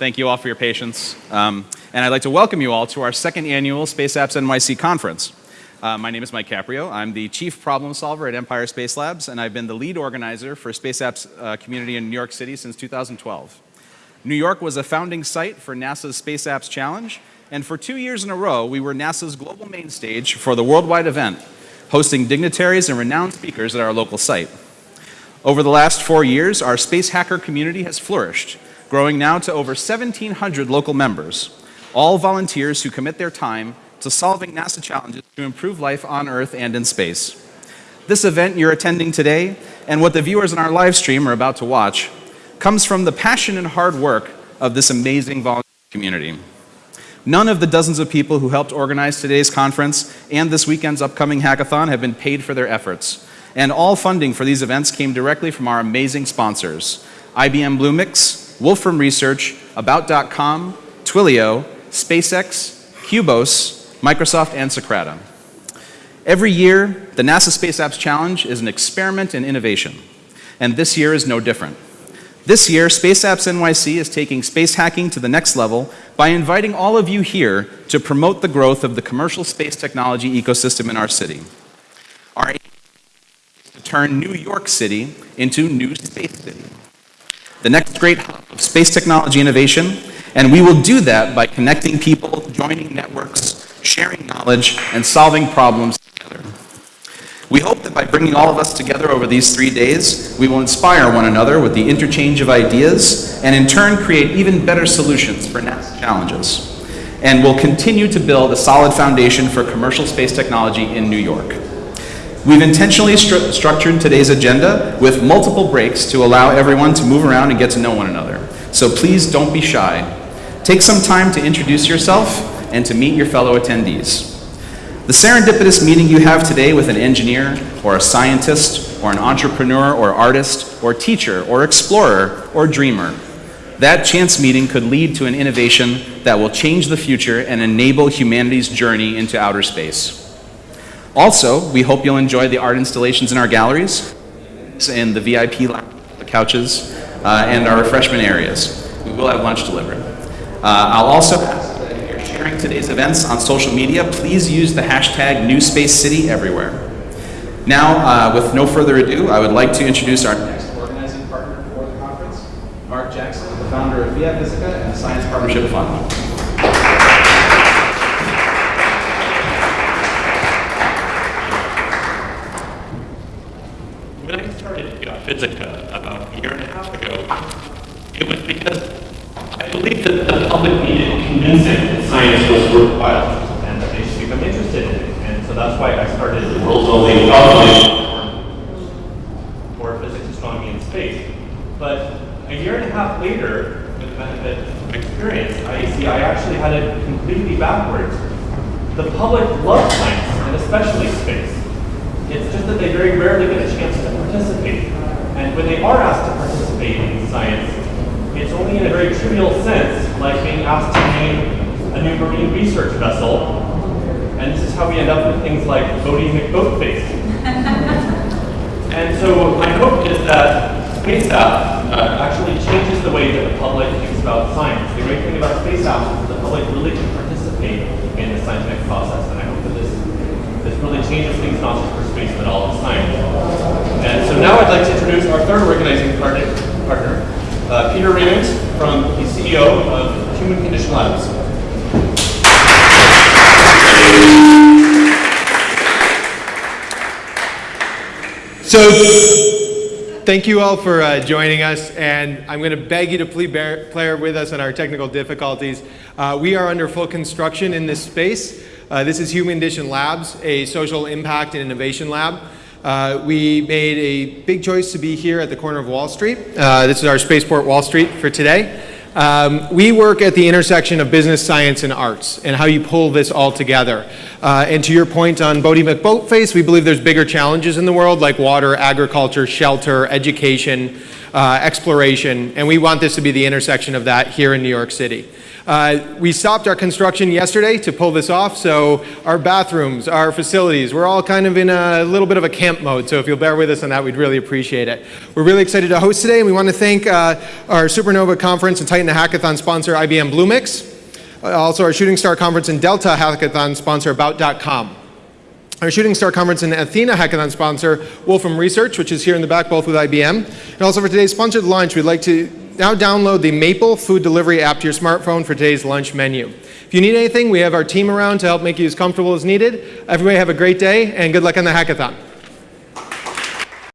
Thank you all for your patience. Um, and I'd like to welcome you all to our second annual Space Apps NYC conference. Uh, my name is Mike Caprio. I'm the chief problem solver at Empire Space Labs, and I've been the lead organizer for Space Apps uh, community in New York City since 2012. New York was a founding site for NASA's Space Apps Challenge, and for two years in a row, we were NASA's global main stage for the worldwide event, hosting dignitaries and renowned speakers at our local site. Over the last four years, our space hacker community has flourished, growing now to over 1,700 local members, all volunteers who commit their time to solving NASA challenges to improve life on Earth and in space. This event you're attending today, and what the viewers in our live stream are about to watch, comes from the passion and hard work of this amazing volunteer community. None of the dozens of people who helped organize today's conference and this weekend's upcoming hackathon have been paid for their efforts. And all funding for these events came directly from our amazing sponsors, IBM Bluemix, Wolfram Research, About.com, Twilio, SpaceX, Cubos, Microsoft, and Socrata. Every year, the NASA Space Apps Challenge is an experiment in innovation, and this year is no different. This year, Space Apps NYC is taking space hacking to the next level by inviting all of you here to promote the growth of the commercial space technology ecosystem in our city. Our aim is to turn New York City into New Space City, the next great hub of space technology innovation, and we will do that by connecting people, joining networks, sharing knowledge, and solving problems together. We hope that by bringing all of us together over these three days, we will inspire one another with the interchange of ideas, and in turn create even better solutions for NASA challenges. And we'll continue to build a solid foundation for commercial space technology in New York. We've intentionally stru structured today's agenda with multiple breaks to allow everyone to move around and get to know one another. So please don't be shy. Take some time to introduce yourself and to meet your fellow attendees. The serendipitous meeting you have today with an engineer or a scientist or an entrepreneur or artist or teacher or explorer or dreamer, that chance meeting could lead to an innovation that will change the future and enable humanity's journey into outer space. Also, we hope you'll enjoy the art installations in our galleries, in the VIP the couches, uh, and our refreshment areas. We will have lunch delivered. Uh, I'll also ask that if you're sharing today's events on social media, please use the hashtag NewSpaceCity everywhere. Now, uh, with no further ado, I would like to introduce our next organizing partner for the conference, Mark Jackson, the founder of Via and the Science Partnership Fund. Physica about a year and a half ago, it was because I believed that the public needed convincing that science was worthwhile and that they should become interested in it. And so that's why I started the world's only for physics, astronomy, and space. But a year and a half later, with the benefit of experience, I see I actually had it completely backwards. The public loves science, and especially space. It's just that they very rarely get a chance participate. And when they are asked to participate in science, it's only in a very trivial sense, like being asked to name a new marine research vessel. And this is how we end up with things like Boaty McBoatface. and so my hope is that Space App uh, actually changes the way that the public thinks about science. The great thing about Space App is that the public really can participate in the scientific process. And I hope that this, this really changes things not just for space, but all of science. So, thank you all for uh, joining us, and I'm going to beg you to please bear, with us on our technical difficulties. Uh, we are under full construction in this space. Uh, this is Human Condition Labs, a social impact and innovation lab. Uh, we made a big choice to be here at the corner of Wall Street. Uh, this is our Spaceport Wall Street for today. Um, we work at the intersection of business, science, and arts, and how you pull this all together. Uh, and to your point on Boaty McBoatface, we believe there's bigger challenges in the world like water, agriculture, shelter, education, uh, exploration, and we want this to be the intersection of that here in New York City. Uh, we stopped our construction yesterday to pull this off, so our bathrooms, our facilities, we're all kind of in a little bit of a camp mode, so if you'll bear with us on that, we'd really appreciate it. We're really excited to host today, and we want to thank uh, our Supernova Conference and Titan Hackathon sponsor, IBM Bluemix, uh, also our Shooting Star Conference and Delta Hackathon sponsor, About.com. Our Shooting Star Conference and Athena Hackathon sponsor, Wolfram Research, which is here in the back, both with IBM. And also for today's sponsored lunch, we'd like to now download the Maple food delivery app to your smartphone for today's lunch menu. If you need anything, we have our team around to help make you as comfortable as needed. Everybody have a great day and good luck on the hackathon.